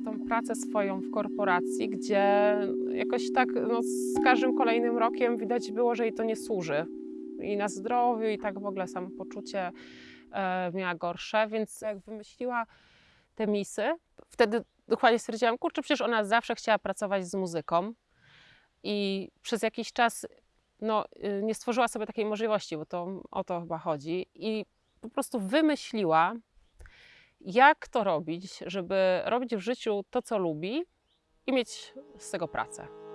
miała tą pracę swoją w korporacji, gdzie jakoś tak no, z każdym kolejnym rokiem widać było, że jej to nie służy. I na zdrowiu, i tak w ogóle samopoczucie e, miała gorsze, więc jak wymyśliła te misy, wtedy dokładnie stwierdziłam, kurczę, przecież ona zawsze chciała pracować z muzyką. I przez jakiś czas no, y, nie stworzyła sobie takiej możliwości, bo to o to chyba chodzi. I po prostu wymyśliła, jak to robić, żeby robić w życiu to, co lubi i mieć z tego pracę.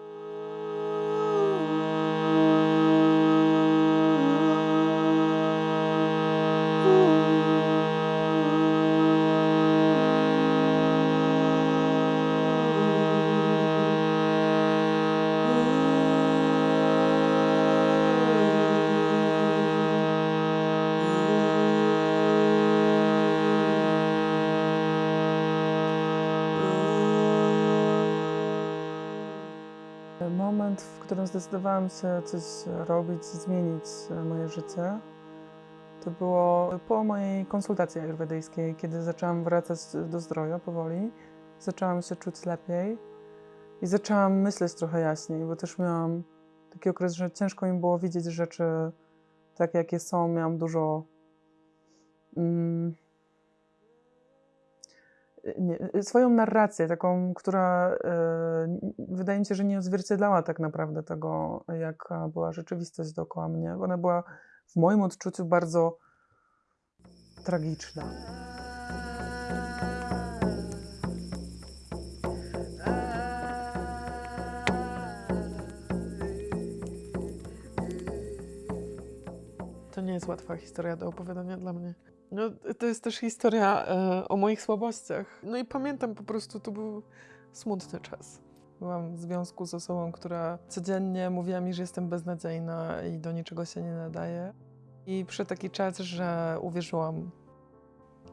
Moment, w którym zdecydowałam się coś robić, zmienić e, moje życie, to było po mojej konsultacji ayurvedyjskiej, kiedy zaczęłam wracać do zdrowia powoli. Zaczęłam się czuć lepiej i zaczęłam myśleć trochę jaśniej, bo też miałam taki okres, że ciężko mi było widzieć rzeczy takie, jakie są. Miałam dużo mm, nie, swoją narrację, taką, która e, wydaje mi się, że nie odzwierciedlała tak naprawdę tego, jaka była rzeczywistość dookoła mnie. Ona była w moim odczuciu bardzo tragiczna. To nie jest łatwa historia do opowiadania dla mnie. No, to jest też historia e, o moich słabościach. No i pamiętam po prostu, to był smutny czas. Byłam w związku z osobą, która codziennie mówiła mi, że jestem beznadziejna i do niczego się nie nadaje. I przyszedł taki czas, że uwierzyłam,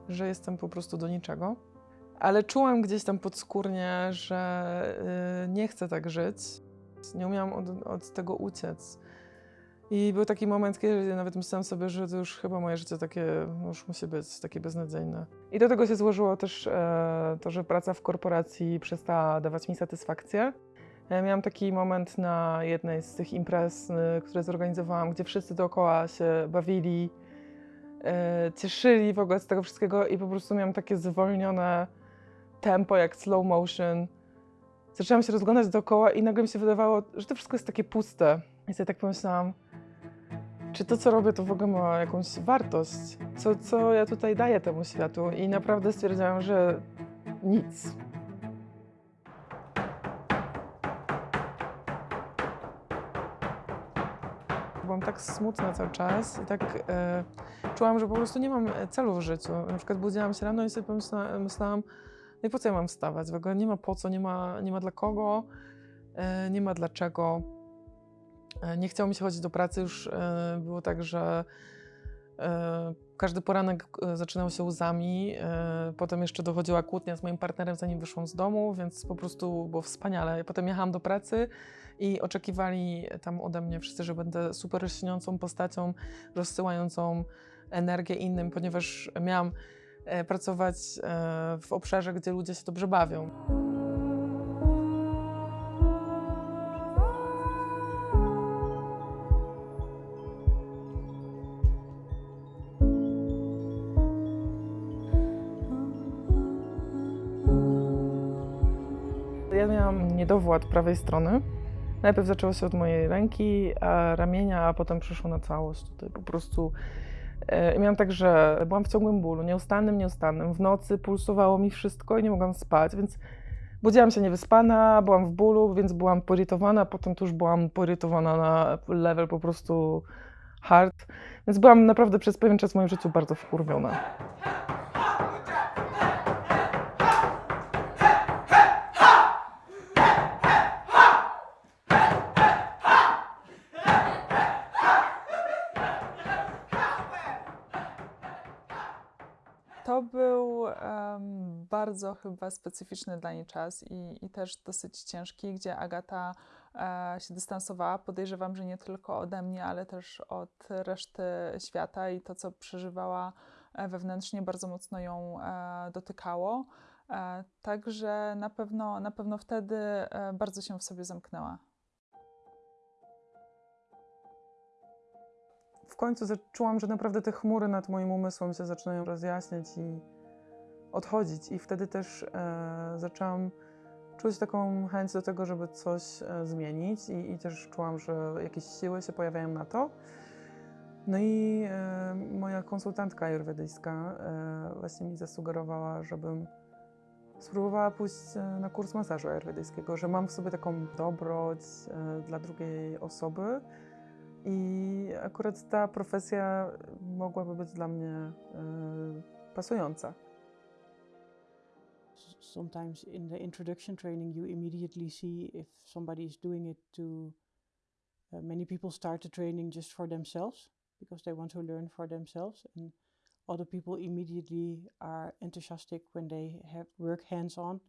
że jestem po prostu do niczego. Ale czułam gdzieś tam podskórnie, że y, nie chcę tak żyć. Nie umiałam od, od tego uciec. I był taki moment, kiedy nawet myślałam sobie, że to już chyba moje życie takie, no już musi być takie beznadziejne. I do tego się złożyło też e, to, że praca w korporacji przestała dawać mi satysfakcję. E, miałam taki moment na jednej z tych imprez, e, które zorganizowałam, gdzie wszyscy dookoła się bawili, e, cieszyli w ogóle z tego wszystkiego i po prostu miałam takie zwolnione tempo, jak slow motion. Zaczęłam się rozglądać dookoła i nagle mi się wydawało, że to wszystko jest takie puste. I sobie tak pomyślałam, czy to, co robię, to w ogóle ma jakąś wartość? Co, co ja tutaj daję temu światu? I naprawdę stwierdziłam, że nic. Byłam tak smutna cały czas i tak e, czułam, że po prostu nie mam celu w życiu. Na przykład budziłam się rano i sobie pomyślałam, myślałam, no i po co ja mam wstawać? W ogóle nie ma po co, nie ma, nie ma dla kogo, e, nie ma dlaczego. E, nie chciało mi się chodzić do pracy, już e, było tak, że e, każdy poranek zaczynał się łzami. Potem jeszcze dochodziła kłótnia z moim partnerem, zanim wyszłam z domu, więc po prostu było wspaniale. Potem jechałam do pracy i oczekiwali tam ode mnie wszyscy, że będę super lśniącą postacią, rozsyłającą energię innym, ponieważ miałam pracować w obszarze, gdzie ludzie się dobrze bawią. Ja miałam niedowład prawej strony. Najpierw zaczęło się od mojej ręki, a ramienia, a potem przyszło na całość. Tutaj po prostu e, miałam tak, że byłam w ciągłym bólu, nieustannym, nieustannym. W nocy pulsowało mi wszystko i nie mogłam spać, więc budziłam się niewyspana, byłam w bólu, więc byłam poirytowana, potem już byłam poirytowana na level po prostu hard. Więc byłam naprawdę przez pewien czas w moim życiu bardzo wkurwiona. To był em, bardzo chyba specyficzny dla niej czas i, i też dosyć ciężki, gdzie Agata e, się dystansowała. Podejrzewam, że nie tylko ode mnie, ale też od reszty świata i to, co przeżywała e, wewnętrznie, bardzo mocno ją e, dotykało. E, Także na pewno, na pewno wtedy e, bardzo się w sobie zamknęła. W końcu czułam, że naprawdę te chmury nad moim umysłem się zaczynają rozjaśniać i odchodzić. I wtedy też e, zaczęłam czuć taką chęć do tego, żeby coś e, zmienić i, i też czułam, że jakieś siły się pojawiają na to. No i e, moja konsultantka ajurwedyjska e, właśnie mi zasugerowała, żebym spróbowała pójść e, na kurs masażu ajurwedyjskiego, że mam w sobie taką dobroć e, dla drugiej osoby i akurat ta profesja mogłaby być dla mnie e, pasująca. Sometimes in the introduction training you immediately see if somebody is doing it to uh, many people start the training just for themselves because they want to learn for themselves. And other people immediately are enthusiastic when they have work hands on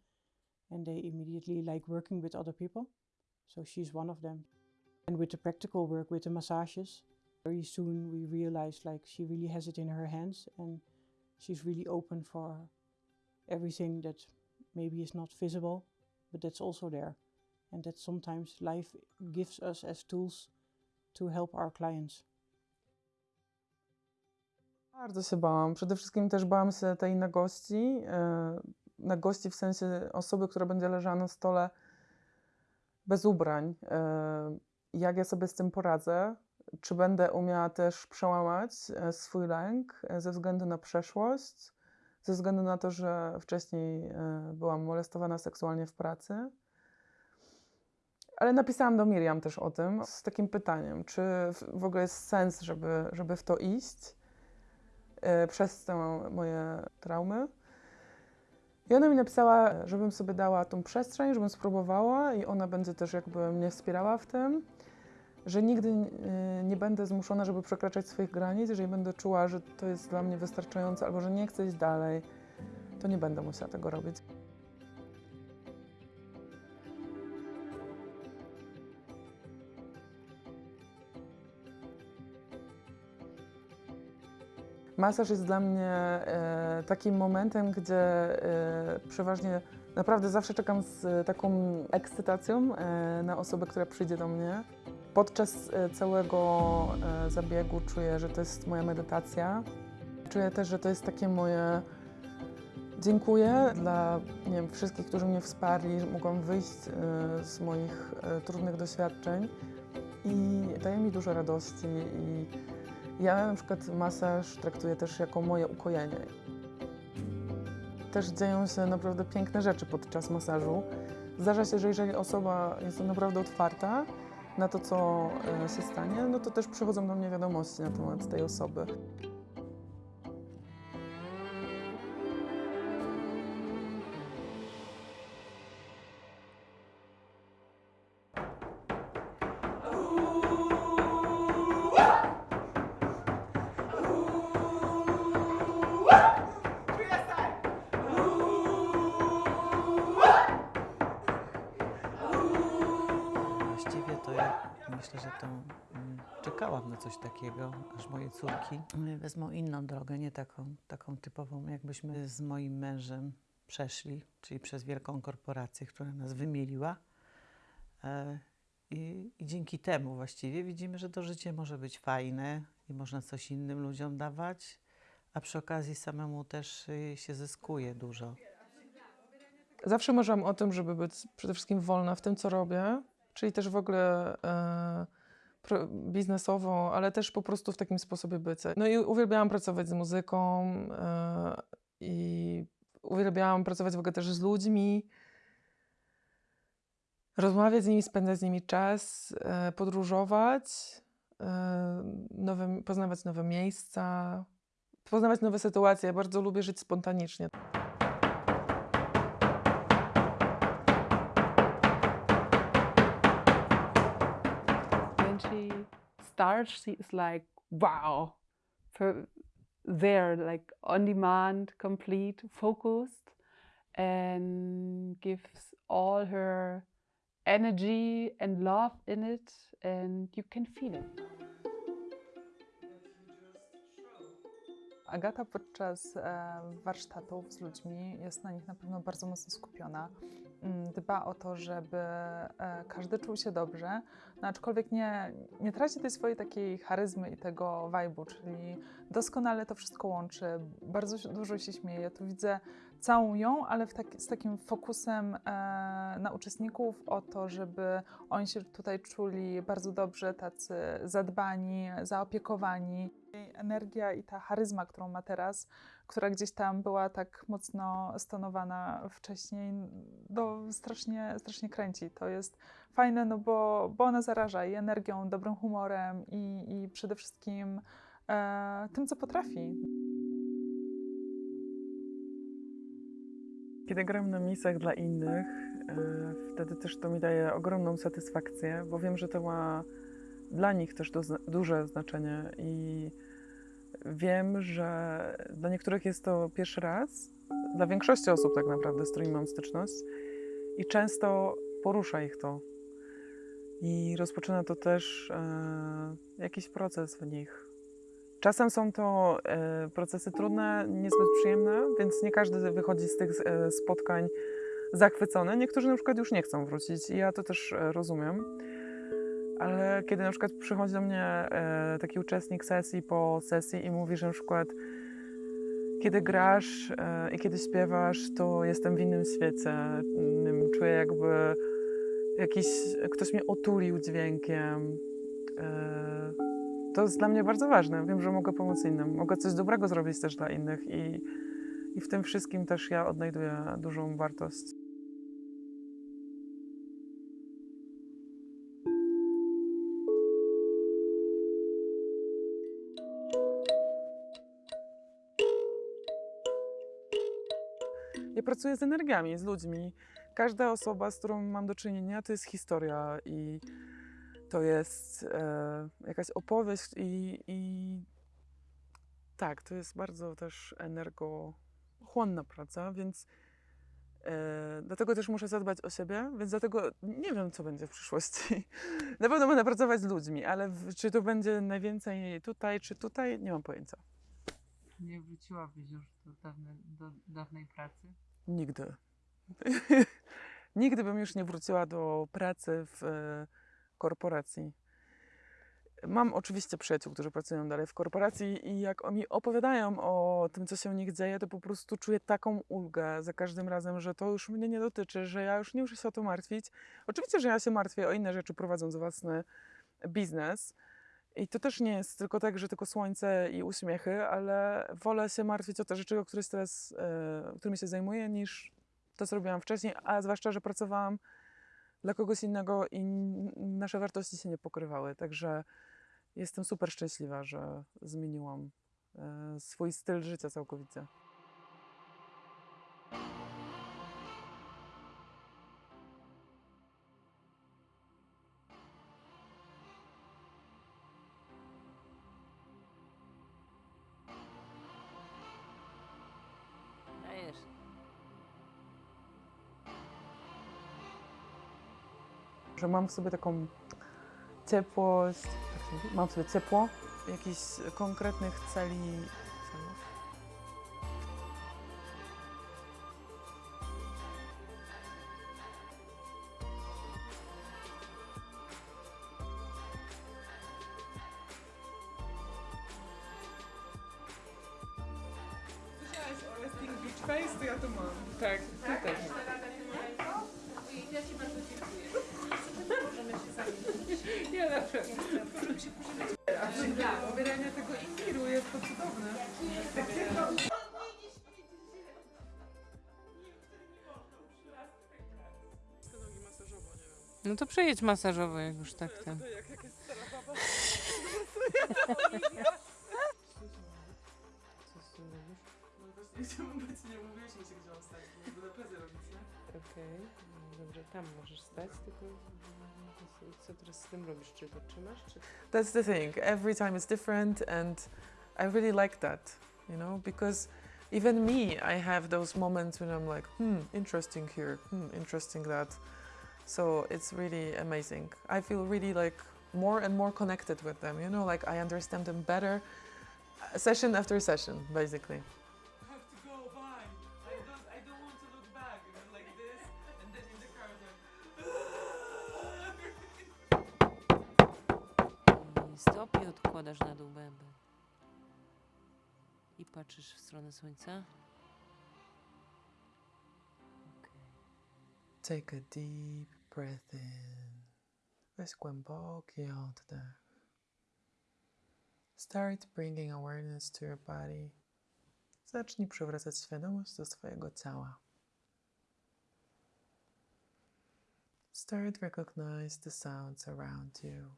and they immediately like working with other people. So she's one of them. And with the practical work with the massages very soon we realized like she really has it in her hands and she's really open for everything that maybe is not visible, but that's also there. And that sometimes life gives us as tools to help our clients. Bardzo się bałam. Przede wszystkim też bałam się tej nagości. e, Nagości w sensie osoby, która będzie leżała na stole bez ubrań. E, Jak ja sobie z tym poradzę? Czy będę umiała też przełamać e, swój lęk ze względu na przeszłość, ze względu na to, że wcześniej e, byłam molestowana seksualnie w pracy? Ale napisałam do Miriam też o tym z takim pytaniem, czy w- ogóle jest sens, żeby, żeby w to iść e, przez te moje traumy. I ona mi napisała, żebym sobie dała tą przestrzeń, żebym spróbowała i ona będzie też jakby mnie wspierała w tym, że nigdy e, nie będę zmuszona, żeby przekraczać swoich granic, jeżeli będę czuła, że to jest dla mnie wystarczające albo że nie chcę iść dalej, to nie będę musiała tego robić. Masaż jest dla mnie e, takim momentem, gdzie e, przeważnie naprawdę zawsze czekam z taką ekscytacją na osobę, która przyjdzie do mnie. Podczas e, całego e, zabiegu czuję, że to jest moja medytacja. Czuję też, że to jest takie moje dziękuję dla nie wiem, wszystkich, którzy mnie wsparli, że mogłam wyjść e, z moich trudnych doświadczeń i daje mi dużo radości i ja na przykład masaż traktuję też jako moje ukojenie. Też dzieją się naprawdę piękne rzeczy podczas masażu. Zdarza się, że jeżeli osoba jest naprawdę otwarta na to, co e, się stanie, no to też przychodzą do mnie wiadomości na temat tej osoby. Właściwie to ja myślę, że to mm, czekałam na coś takiego, aż moje córki wezmą inną drogę, nie taką, taką typową, jakbyśmy z moim mężem przeszli, czyli przez wielką korporację, która nas wymieliła. E, I, I dzięki temu właściwie widzimy, że to życie może być fajne i można coś innym ludziom dawać, a przy okazji samemu też y, się zyskuje dużo. Zawsze marzyłam o tym, żeby być przede wszystkim wolna w tym, co robię, czyli też w ogóle e, pro, biznesowo, ale też po prostu w takim sposobie bycia. No i uwielbiałam pracować z muzyką e, i uwielbiałam pracować w ogóle też z ludźmi, rozmawiać z nimi, spędzać z nimi czas, e, podróżować, e, nowe, poznawać nowe miejsca, poznawać nowe sytuacje. Ja bardzo lubię żyć spontanicznie. Starts, she is like, wow, for there, like on demand, complete, focused, and gives all her energy and love in it, and you can feel it. Agata podczas warsztatów z ludźmi jest na nich na pewno bardzo mocno skupiona. Mm, Dba o to, żeby e, każdy czuł się dobrze, no aczkolwiek nie, nie traci tej swojej takiej charyzmy i tego vibe'u, czyli doskonale to wszystko łączy. Bardzo dużo się śmieje. Tu widzę całą ją, ale taki, z takim fokusem e, na uczestników o to, żeby oni się tutaj czuli bardzo dobrze, tacy zadbani, zaopiekowani. Jej energia i ta charyzma, którą ma teraz, która gdzieś tam była tak mocno stonowana wcześniej, to strasznie, strasznie kręci. To jest fajne, no bo, bo ona zaraża i energią, dobrym humorem i, i przede wszystkim e, tym, co potrafi. Kiedy gram na misach dla innych, e, wtedy też to mi daje ogromną satysfakcję, bo wiem, że to ma dla nich też duże znaczenie i wiem, że dla niektórych jest to pierwszy raz, dla większości osób tak naprawdę, z którymi mam styczność i często porusza ich to. I rozpoczyna to też e, jakiś proces w nich. Czasem są to e, procesy trudne, niezbyt przyjemne, więc nie każdy wychodzi z tych e, spotkań zachwycony. Niektórzy na przykład już nie chcą wrócić i ja to też e, rozumiem. Ale kiedy na przykład przychodzi do mnie taki uczestnik sesji po sesji i mówi, że na przykład kiedy grasz i kiedy śpiewasz, to jestem w innym świecie. Innym, czuję jakby jakiś, ktoś mnie otulił dźwiękiem. To jest dla mnie bardzo ważne. Wiem, że mogę pomóc innym. Mogę coś dobrego zrobić też dla innych i, i w tym wszystkim też ja odnajduję dużą wartość. Ja pracuję z energiami, z ludźmi. Każda osoba, z którą mam do czynienia, to jest historia i to jest e, jakaś opowieść i, i tak, to jest bardzo też energochłonna praca, więc e, dlatego też muszę zadbać o siebie, więc dlatego nie wiem, co będzie w przyszłości. Na pewno będę pracować z ludźmi, ale w, czy to będzie najwięcej tutaj, czy tutaj, nie mam pojęcia. Nie wróciłabyś już do, dawne, do dawnej pracy? Nigdy. Nigdy bym już nie wróciła do pracy w e, korporacji. Mam oczywiście przyjaciół, którzy pracują dalej w korporacji i jak oni opowiadają o tym, co się u nich dzieje, to po prostu czuję taką ulgę za każdym razem, że to już mnie nie dotyczy, że ja już nie muszę się o to martwić. Oczywiście, że ja się martwię o inne rzeczy, prowadząc własny biznes. I to też nie jest tylko tak, że tylko słońce i uśmiechy, ale wolę się martwić o te rzeczy, o których teraz, e, którymi się zajmuję, niż to, co robiłam wcześniej, a zwłaszcza, że pracowałam dla kogoś innego i nasze wartości się nie pokrywały. Także jestem super szczęśliwa, że zmieniłam e, swój styl życia całkowicie. Że mam w sobie taką ciepłość, mam w sobie ciepło, jakichś konkretnych celi. A pobieranie tego imbiru jest to cudowne. No to przejedź masażowo, jak już tak ten. Co z tym robisz? No właśnie chciałbym być, nie mówiliśmy się gdzie on stać, plecy robić, nie? Okej, tam możesz stać, tylko co teraz z tym robisz? Czy to trzymasz, czy... That's the thing. Every time it's different, and I really like that, you know, because even me, I have those moments when I'm like, hmm, interesting here, hmm, interesting that. So it's really amazing. I feel really like more and more connected with them, you know, like I understand them better. Session after session, basically. I stopy odkładasz na dół. I patrzysz w stronę słońca. Take a deep breath in. Weź głęboki oddech. Start bringing awareness to your body. Zacznij przywracać świadomość do swojego ciała. Start recognize the sounds around you.